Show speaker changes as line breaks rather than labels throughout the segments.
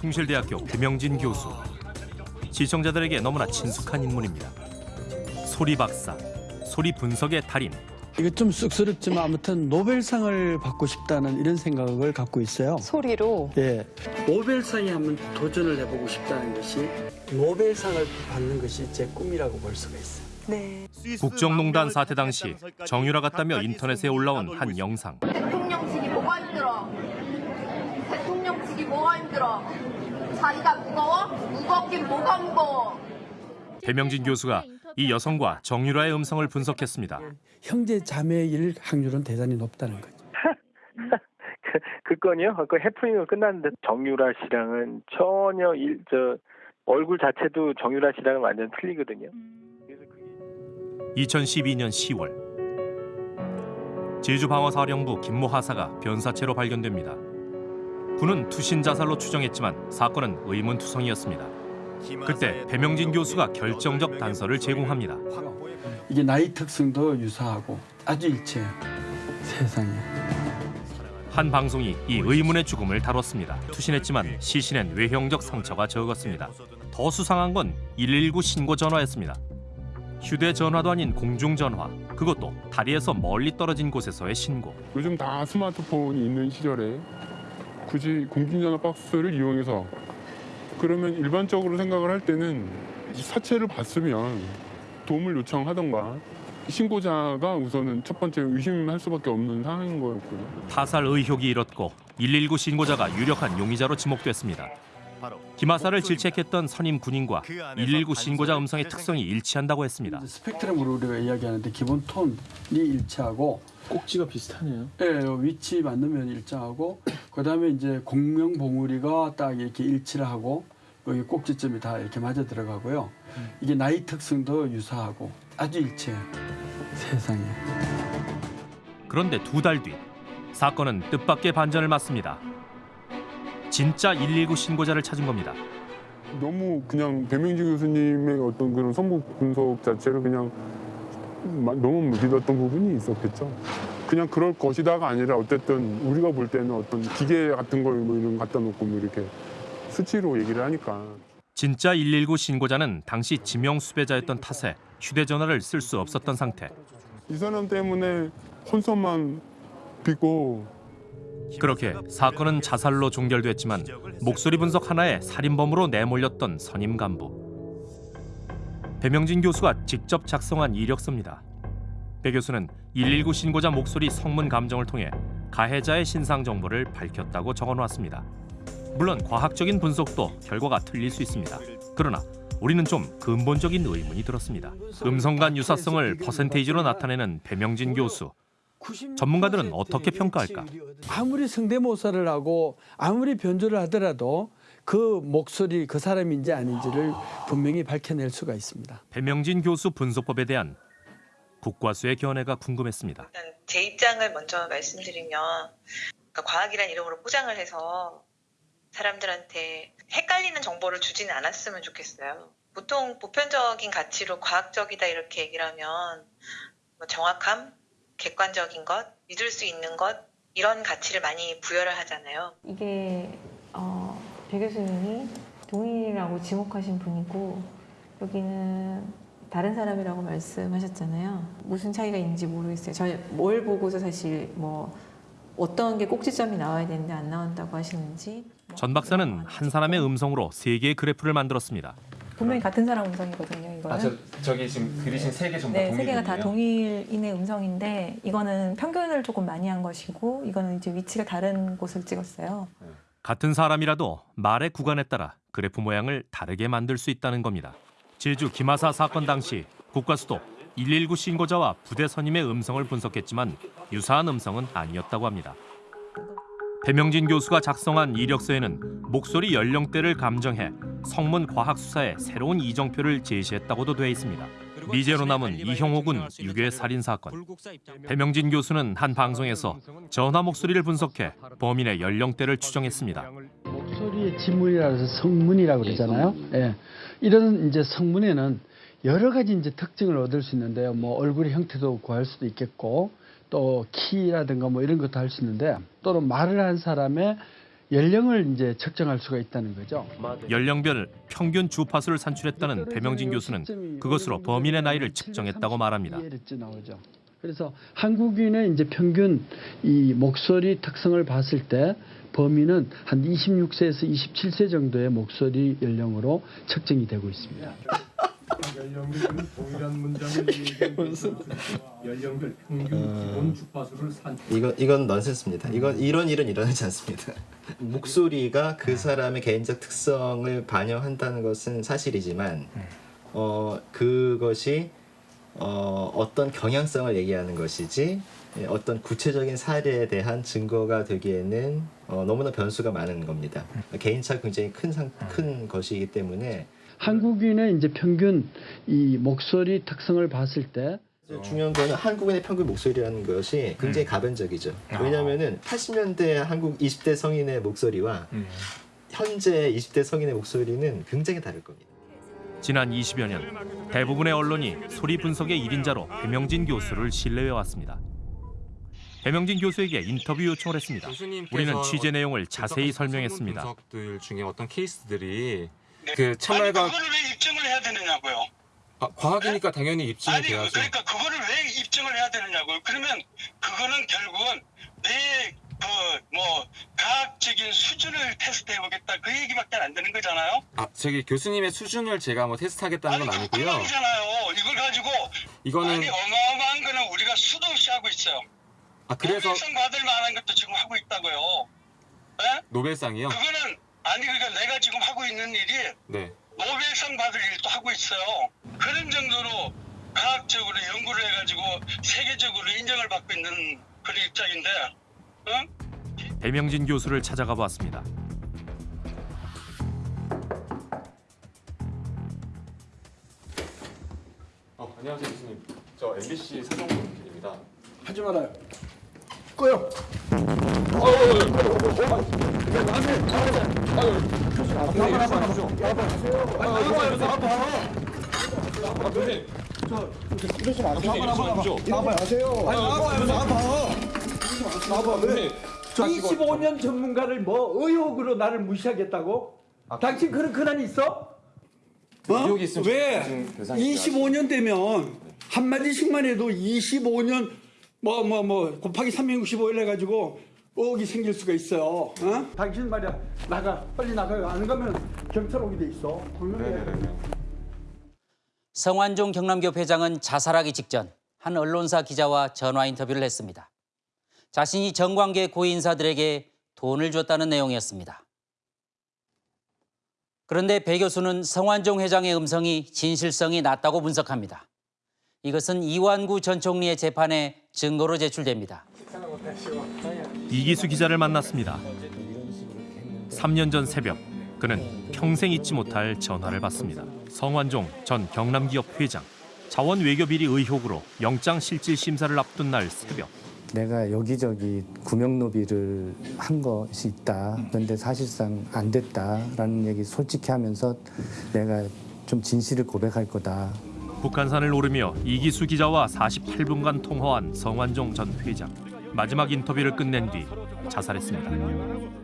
숭실대학교 배명진 교수. 시청자들에게 너무나 친숙한 인물입니다. 소리 박사, 소리 분석의 달인.
이거 좀 쑥스럽지만 아무튼 노벨상을 받고 싶다는 이런 생각을 갖고 있어요.
소리로
예. 노벨상에 한번 도전을 해보고 싶다는 것이 노벨상을 받는 것이 제 꿈이라고 볼 수가 있어요.
네.
국정농단 사태 당시 정유라 같다며 인터넷에 올라온 한 영상.
대통령직이 뭐가 힘들어? 대통령직이 뭐가 힘들어? 자리가 무거워? 무겁긴 뭐가 무거워?
배명진 교수가 이 여성과 정유라의 음성을 분석했습니다.
형제 자매일 확률은 대단히 높다는 거죠.
그, 그 건이요? 그 해프닝은 끝났는데 정유라 씨랑은 전혀 일, 저 얼굴 자체도 정유라 씨랑은 완전 틀리거든요. 그래서 그게
2012년 10월 제주방어사령부 김모 하사가 변사체로 발견됩니다. 군은 투신 자살로 추정했지만 사건은 의문투성이었습니다. 그때 배명진 교수가 결정적 단서를 제공합니다.
이게 나이 특성도 유사하고 아주 일치해요. 세상에.
한 방송이 이 의문의 죽음을 다뤘습니다. 투신했지만 시신엔 외형적 상처가 적었습니다. 더 수상한 건 119 신고 전화였습니다. 휴대전화도 아닌 공중전화, 그것도 다리에서 멀리 떨어진 곳에서의 신고.
요즘 다 스마트폰이 있는 시절에 굳이 공중전화 박스를 이용해서 그러면 일반적으로 생각을 할 때는 이 사체를 봤으면 도움을 요청하던가 신고자가 우선은 첫 번째 의심할 수밖에 없는 상황인 거였고요.
타살 의혹이 일었고 119 신고자가 유력한 용의자로 지목됐습니다. 김하사를 질책했던 선임 군인과 119 신고자 음성의 특성이 일치한다고 했습니다.
스펙트럼으로 우리가 이야기하는데 기본 톤이 일치하고
꼭지가 비슷하네요.
예, 위치 맞으면 일정하고 그다음에 이제 공명 봉우리가 딱 이렇게 일치를 하고 여기 꼭지점이 다 이렇게 맞아 들어가고요. 이게 나이 특성도 유사하고 아주 일치해요. 세상에.
그런데 두 달 뒤 사건은 뜻밖의 반전을 맞습니다. 진짜 119 신고자를 찾은 겁니다.
너무 그냥 배명진 교수님의 어떤 그런 선거 분석 자체를 그냥 마- 너무 믿었던 부분이 있었겠죠. 그냥 그럴 것이다가 아니라 어쨌든 우리가 볼 때는 어떤 기계 같은 걸 뭐 이런 거 갖다 놓고 뭐 이렇게 수치로 얘기를 하니까
진짜 119 신고자는 당시 지명 수배자였던 탓에 휴대전화를 쓸 수 없었던 상태.
이 사람 때문에 혼선만 빚고
그렇게 사건은 자살로 종결됐지만 목소리 분석 하나에 살인범으로 내몰렸던 선임 간부. 배명진 교수가 직접 작성한 이력서입니다. 배 교수는 119 신고자 목소리 성문 감정을 통해 가해자의 신상 정보를 밝혔다고 적어놓았습니다. 물론 과학적인 분석도 결과가 틀릴 수 있습니다. 그러나 우리는 좀 근본적인 의문이 들었습니다. 음성간 유사성을 퍼센테이지로 나타내는 배명진 교수. 전문가들은 어떻게 평가할까?
아무리 성대모사를 하고 아무리 변조를 하더라도 그 목소리 그 사람인지 아닌지를 분명히 밝혀낼 수가 있습니다.
배명진 교수 분석법에 대한 국과수의 견해가 궁금했습니다.
일단 제 입장을 먼저 말씀드리면 그러니까 과학이라는 이름으로 포장을 해서 사람들한테 헷갈리는 정보를 주지는 않았으면 좋겠어요. 보통 보편적인 가치로 과학적이다 이렇게 얘기를 하면 뭐 정확함, 객관적인 것, 믿을 수 있는 것 이런 가치를 많이 부여를 하잖아요.
이게 어, 배 교수님이 동일이라고 지목하신 분이고 여기는 다른 사람이라고 말씀하셨잖아요. 무슨 차이가 있는지 모르겠어요. 저뭘 보고서 사실 뭐 어떤 게 꼭지점이 나와야 되는데 안 나온다고 하시는지
전 박사는 한 사람의 음성으로 세 개의 그래프를 만들었습니다.
분명히 같은 사람 음성이거든요. 이거는.
아, 저, 저기 지금 그리신 세 개 전부
네? 세 개가 다 동일인의 음성인데 이거는 평균을 조금 많이 한 것이고 이거는 이제 위치가 다른 곳을 찍었어요.
같은 사람이라도 말의 구간에 따라 그래프 모양을 다르게 만들 수 있다는 겁니다. 제주 김하사 사건 당시 국과수도 119 신고자와 부대 선임의 음성을 분석했지만 유사한 음성은 아니었다고 합니다. 배명진 교수가 작성한 이력서에는 목소리 연령대를 감정해 성문 과학 수사에 새로운 이정표를 제시했다고도 돼 있습니다. 미제로 남은 이형호 군 유괴 살인 사건. 배명진 교수는 한 방송에서 전화 목소리를 분석해 범인의 연령대를 추정했습니다.
목소리의 지문이라고 해서 성문이라고 그러잖아요. 예. 이런 이제 성문에는 여러 가지 이제 특징을 얻을 수 있는데요. 뭐 얼굴의 형태도 구할 수도 있겠고 또 키라든가 뭐 이런 것도 할 수 있는데 또는 말을 한 사람의 연령을 이제 측정할 수가 있다는 거죠.
연령별 평균 주파수를 산출했다는 배명진 교수는 그것으로 범인의 나이를 측정했다고 말합니다.
그래서 한국인의 이제 평균 이 목소리 특성을 봤을 때 범인은 한 26세에서 27세 정도의 목소리 연령으로 측정이 되고 있습니다.
연령별 평균
기본
주파수를 산
이건 이건 넌센스입니다. 이건 이런 일은 일어나지 않습니다. 목소리가 그 사람의 개인적 특성을 반영한다는 것은 사실이지만 어 그것이 어 어떤 경향성을 얘기하는 것이지 예, 어떤 구체적인 사례에 대한 증거가 되기에는 어, 너무나 변수가 많은 겁니다. 개인차가 굉장히 큰, 상, 큰 것이기 때문에
한국인의 이제 평균 이 목소리 특성을 봤을 때
중요한 거는 한국인의 평균 목소리라는 것이 굉장히 가변적이죠. 왜냐하면은 80년대 한국 20대 성인의 목소리와 현재 20대 성인의 목소리는 굉장히 다를 겁니다.
지난 20여 년 대부분의 언론이 소리 분석의 1인자로 배명진 교수를 신뢰해왔습니다. 배명진 교수에게 인터뷰 요청을 했습니다. 우리는 취재 내용을 자세히 설명했습니다.
분석들 중에 어떤 케이스들이 그 참말과
아니 그거를 왜 입증을 해야 되느냐고요.
아, 과학이니까 당연히 입증이
아니
돼야죠.
그러니까 그거를 왜 입증을 해야 되느냐고요. 그러면 그거는 결국은 내 그뭐 과학적인 수준을 테스트해 보겠다 그 얘기밖에 안 되는 거잖아요.
아, 저기 교수님의 수준을 제가 뭐 테스트하겠다는 건 아니고요.
그만이잖아요. 이걸 가지고
이거는
아니 어마어마한 거는 우리가 수도 없이 하고 있어요.
아 그래서
노벨상 받을 만한 것도 지금 하고 있다고요. 예?
노벨상이요?
그거는 아니 그러니까 내가 지금 하고 있는 일이
네.
노벨상 받을 일도 하고 있어요. 그런 정도로 과학적으로 연구를 해가지고 세계적으로 인정을 받고 있는 그런 입장인데, 응?
배명진 교수를 찾아가 봤습니다.
어, 안녕하세요 교수님. 저 MBC 사정국 PD입니다.
하지 말아요. 꺼요.
저 25년 전문가를 뭐 의혹으로 나를 무시하겠다고? 당신 그런 근한이 있어? 뭐?
의혹이 있으면
왜?
지금 대상이
25년 되면 한마디씩만 해도 25년 뭐 뭐뭐 곱하기 365일 해가지고 의혹이 생길 수가 있어요. 어? 당신 말이야 나가 빨리 나가요. 안 가면 경찰 오게 돼 있어. 분명히.
성완종 경남기업 회장은 자살하기 직전 한 언론사 기자와 전화 인터뷰를 했습니다. 자신이 정관계 고인사들에게 돈을 줬다는 내용이었습니다. 그런데 배 교수는 성완종 회장의 음성이 진실성이 낮다고 분석합니다. 이것은 이완구 전 총리의 재판에 증거로 제출됩니다.
이기수 기자를 만났습니다. 3년 전 새벽 그는 평생 잊지 못할 전화를 받습니다. 성완종 전 경남기업 회장 자원 외교 비리 의혹으로 영장 실질 심사를 앞둔 날 새벽
내가 여기저기 구명노비를 한 것이 있다. 그런데 사실상 안 됐다라는 얘기 솔직히 하면서 내가 좀 진실을 고백할 거다.
북한산을 오르며 이기수 기자와 48분간 통화한 성완종 전 회장 마지막 인터뷰를 끝낸 뒤 자살했습니다.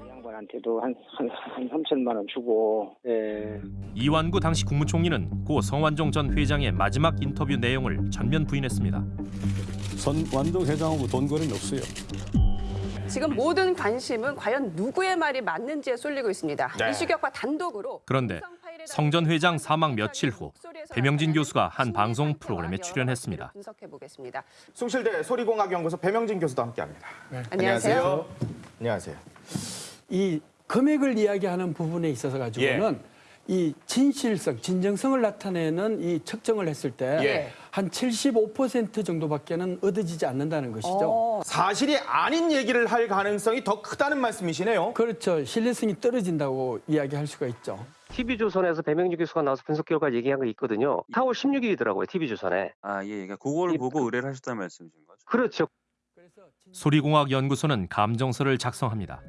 양반한테도 한, 한, 한 3천만 원 주고 예.
이완구 당시 국무총리는 고 성완종 전 회장의 마지막 인터뷰 내용을 전면 부인했습니다.
성완종 회장하고 돈 거래는 없어요.
지금 모든 관심은 과연 누구의 말이 맞는지에 쏠리고 있습니다.
네.
이슈격과 단독으로
그런데 성전 회장 사망 며칠 후 배명진 교수가 한 방송 프로그램에 출연했습니다.
분석해 보겠습니다.
숭실대 소리공학연구소 배명진 교수도 함께합니다.
안녕하세요.
안녕하세요.
이 금액을 이야기하는 부분에 있어서 가지고는 이 진실성, 진정성을 나타내는 이 측정을 했을 때
예.
한 75% 정도밖에는 얻어지지 않는다는 것이죠.
사실이 아닌 얘기를 할 가능성이 더 크다는 말씀이시네요.
그렇죠. 신뢰성이 떨어진다고 이야기할 수가 있죠.
TV조선에서 배명진 교수가 나와서 분석 결과 얘기한 거 있거든요. 4월 16일이더라고요, TV조선에.
아, 예, 그러니까 그걸 보고 의뢰를 하셨다는 말씀이신 거죠?
그렇죠.
소리공학연구소는 감정서를 작성합니다.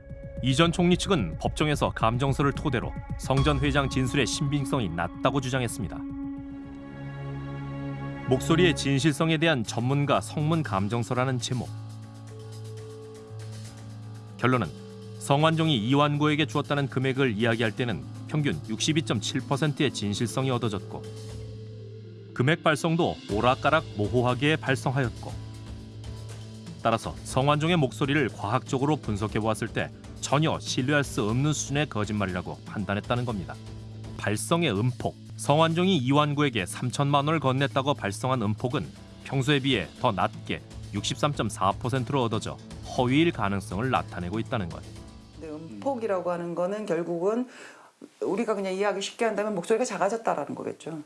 이전 총리 측은 법정에서 감정서를 토대로 성전 회장 진술의 신빙성이 낮다고 주장했습니다. 목소리의 진실성에 대한 전문가 성문 감정서라는 제목. 결론은 성완종이 이완구에게 주었다는 금액을 이야기할 때는 평균 62.7%의 진실성이 얻어졌고 금액 발송도 오락가락 모호하게 발송하였고 따라서 성완종의 목소리를 과학적으로 분석해 보았을 때 전혀 신뢰할 수 없는 수준의 거짓말이라고 판단했다는 겁니다. 발성의 음폭 성완종이 이완구에게 3천만 원을 건넸다고 발송한 음폭은 평소에 비해 더 낮게 63.4%로 얻어져 허위일 가능성을 나타내고 있다는 것.
근데 음폭이라고 하는 거는 결국은 우리가 그냥 이해하기 쉽게 한다면 목소리가 작아졌다라는 거겠죠.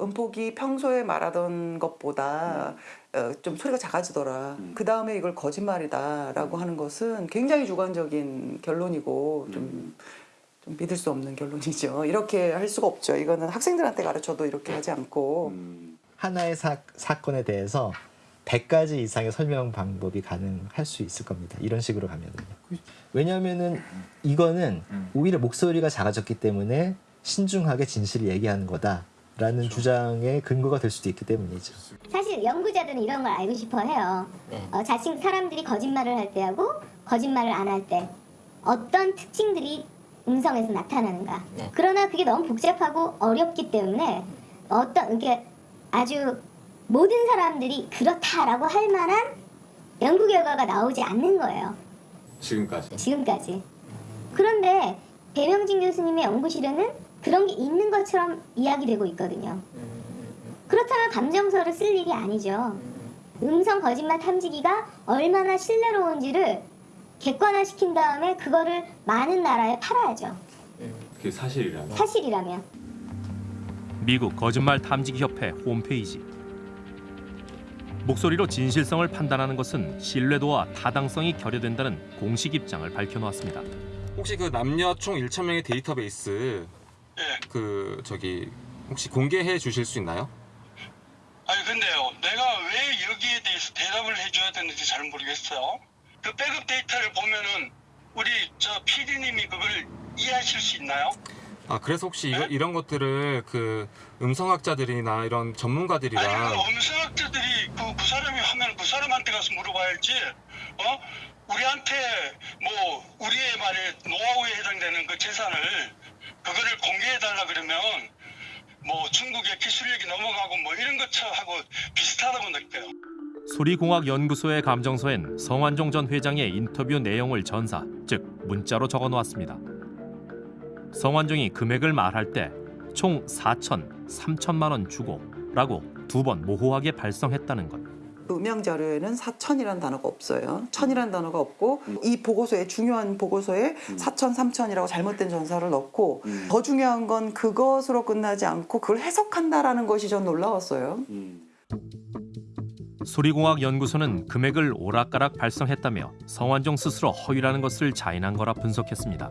음폭이 평소에 말하던 것보다 어, 좀 소리가 작아지더라. 그 다음에 이걸 거짓말이다라고 하는 것은 굉장히 주관적인 결론이고 좀, 좀 믿을 수 없는 결론이죠. 이렇게 할 수가 없죠. 이거는 학생들한테 가르쳐도 이렇게 하지 않고.
하나의 사, 사건에 대해서 100가지 이상의 설명 방법이 가능할 수 있을 겁니다. 이런 식으로 가면은요. 왜냐하면은 이거는 오히려 목소리가 작아졌기 때문에 신중하게 진실을 얘기하는 거다 라는 주장의 근거가 될 수도 있기 때문이죠.
사실 연구자들은 이런 걸 알고 싶어 해요. 어, 자신 사람들이 거짓말을 할 때하고 거짓말을 안 할 때 어떤 특징들이 음성에서 나타나는가. 그러나 그게 너무 복잡하고 어렵기 때문에 어떤 이게 아주 모든 사람들이 그렇다라고 할 만한 연구 결과가 나오지 않는 거예요.
지금까지.
지금까지. 그런데 배명진 교수님의 연구실에는 그런 게 있는 것처럼 이야기되고 있거든요. 그렇다면 감정서를 쓸 일이 아니죠. 음성 거짓말 탐지기가 얼마나 신뢰로운지를 객관화시킨 다음에 그거를 많은 나라에 팔아야죠.
그게 사실이라면.
사실이라면.
미국 거짓말 탐지기 협회 홈페이지. 목소리로 진실성을 판단하는 것은 신뢰도와 타당성이 결여된다는 공식 입장을 밝혀놓았습니다.
혹시 그 남녀 총 1천 명의 데이터베이스 그 저기 혹시 공개해 주실 수 있나요?
아니 근데요 내가 왜 여기에 대해서 대답을 해줘야 되는지 잘 모르겠어요 그 백업 데이터를 보면은 우리 저 PD님이 그걸 이해하실 수 있나요?
아 그래서 혹시 이거, 이런 것들을 그 음성학자들이나 이런 전문가들이랑
아니 그 음성학자들이 그, 그 사람이 하면 그 사람한테 가서 물어봐야지 어? 우리한테 뭐 우리의 말에 노하우에 해당되는 그 재산을 그거를 공개해 달라 그러면 뭐 중국의 기술력이 넘어가고 뭐 이런 것하고 비슷하다고 느껴요.
소리공학연구소의 감정서엔 성완종 전 회장의 인터뷰 내용을 전사, 즉 문자로 적어놓았습니다. 성완종이 금액을 말할 때 총 4천, 3천만 원 주고 라고 두 번 모호하게 발송했다는 것.
음영 자료에는 사천이라는 단어가 없어요. 천이라는 단어가 없고 이 보고서에 중요한 보고서에 사천, 삼천이라고 잘못된 전사를 넣고 더 중요한 건 그것으로 끝나지 않고 그걸 해석한다라는 것이 전 놀라웠어요.
소리공학연구소는 금액을 오락가락 발송했다며 성완종 스스로 허위라는 것을 자인한 거라 분석했습니다.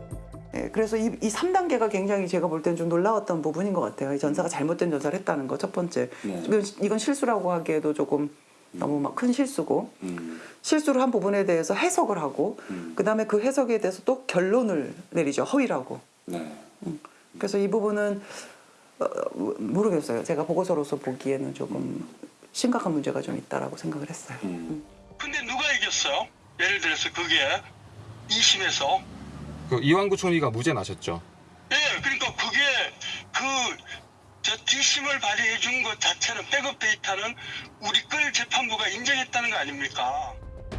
예, 그래서 이, 이 3단계가 굉장히 제가 볼 때는 좀 놀라웠던 부분인 것 같아요. 이 전사가 잘못된 전사를 했다는 거 첫 번째. 이건, 이건 실수라고 하기에도 조금 너무 막 큰 실수고 실수를 한 부분에 대해서 해석을 하고 그다음에 그 해석에 대해서 또 결론을 내리죠. 허위라고. 음. 그래서 이 부분은 어, 모르겠어요. 제가 보고서로서 보기에는 조금 심각한 문제가 좀 있다라고 생각을 했어요.
근데 누가 이겼어요? 예를 들어서 그게 2심에서
그 이완구 총리가 무죄 나셨죠.
예, 그러니까 그게 그 저 뒷심을 발휘해 준 것 자체는 백업 데이터는 우리 걸 재판부가 인정했다는 거 아닙니까?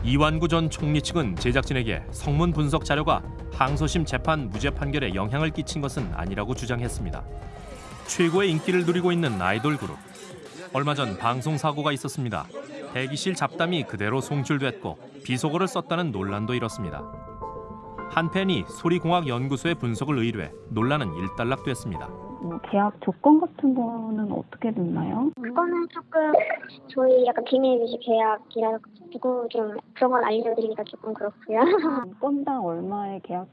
이완구 전 총리 측은 제작진에게 성문 분석 자료가 항소심 재판 무죄 판결에 영향을 끼친 것은 아니라고 주장했습니다. 최고의 인기를 누리고 있는 아이돌 그룹. 얼마 전 방송 사고가 있었습니다. 대기실 잡담이 그대로 송출됐고 비속어를 썼다는 논란도 일었습니다. 한 팬이 소리공학 연구소의 분석을 의뢰해 논란은 일단락됐습니다.
뭐 계약 조건 같은 거는 어떻게 됐나요?
그거는 조금 저희 약간 비밀 유지 계약이라 가지고 좀 그런 걸 알려드리기가 조금 그렇고요.
건당 얼마에 계약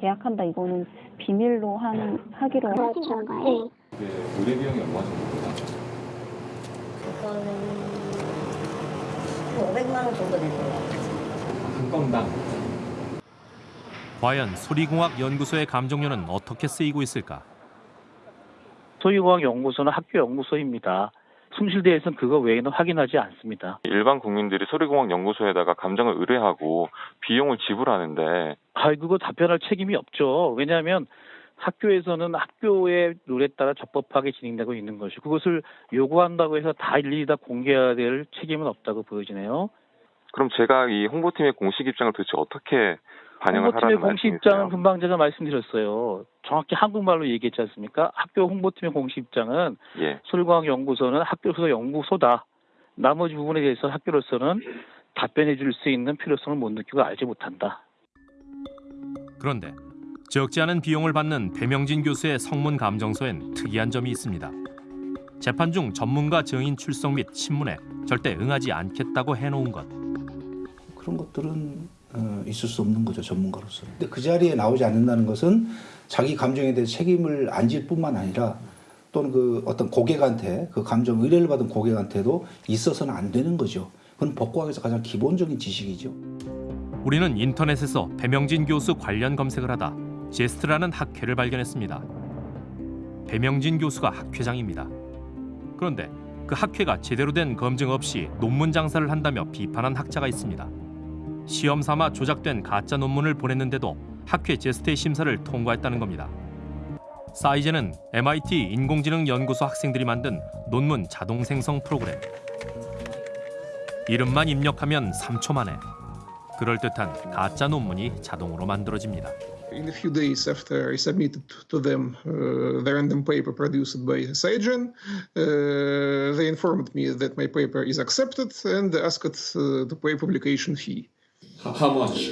계약한다 이거는 비밀로 한 하기로
그렇죠. 네.
그 의뢰 비용이 얼마 정도?
그거는 500만 원 정도 되는 것 같아요.
한 건당.
과연 소리공학 연구소의 감정료는 어떻게 쓰이고 있을까?
소유공학 연구소는 학교 연구소입니다. 숭실대에서는 그거 외에는 확인하지 않습니다.
일반 국민들이 소리공학 연구소에다가 감정을 의뢰하고 비용을 지불하는데
아, 그거 답변할 책임이 없죠. 왜냐하면 학교에서는 학교의 룰에 따라 적법하게 진행되고 있는 것이 그것을 요구한다고 해서 다 일일이 다 공개해야 될 책임은 없다고 보여지네요.
그럼 제가 이 홍보팀의 공식 입장을 도대체 어떻게 반영을
홍보팀의
하라는
공식
말씀이세요?
입장은 금방 제가 말씀드렸어요. 정확히 한국말로 얘기했지 않습니까? 학교 홍보팀의 공식 입장은
예.
서울과학연구소는 학교에서 연구소다. 나머지 부분에 대해서 학교로서는 답변해 줄 수 있는 필요성을 못 느끼고 알지 못한다.
그런데 적지 않은 비용을 받는 배명진 교수의 성문 감정서엔 특이한 점이 있습니다. 재판 중 전문가 증인 출석 및 신문에 절대 응하지 않겠다고 해놓은 것.
그런 것들은 어, 있을 수 없는 거죠 전문가로서. 근데 그 자리에 나오지 않는다는 것은 자기 감정에 대해 책임을 안 질 뿐만 아니라 또는 그 어떤 고객한테 그 감정 의뢰를 받은 고객한테도 있어서는 안 되는 거죠. 그건 법과학에서 가장 기본적인 지식이죠.
우리는 인터넷에서 배명진 교수 관련 검색을 하다 제스트라는 학회를 발견했습니다. 배명진 교수가 학회장입니다. 그런데 그 학회가 제대로 된 검증 없이 논문 장사를 한다며 비판한 학자가 있습니다. 시험 삼아 조작된 가짜 논문을 보냈는데도 학회 제스트의 심사를 통과했다는 겁니다. 사이즈는 MIT 인공지능 연구소 학생들이 만든 논문 자동 생성 프로그램. 이름만 입력하면 3초 만에 그럴듯한 가짜 논문이 자동으로 만들어집니다.
In a few days after I submitted to them uh, the random paper produced by uh, they informed me that my paper is accepted and asked uh, to pay publication fee.
How much?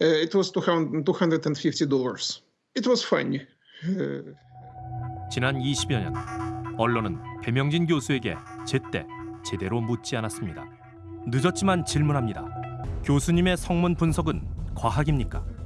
Uh, it was $250. It was funny. Uh,
지난 20여 년 언론은 배명진 교수에게 제때 제대로 묻지 않았습니다. 늦었지만 질문합니다. 교수님의 성문 분석은 과학입니까?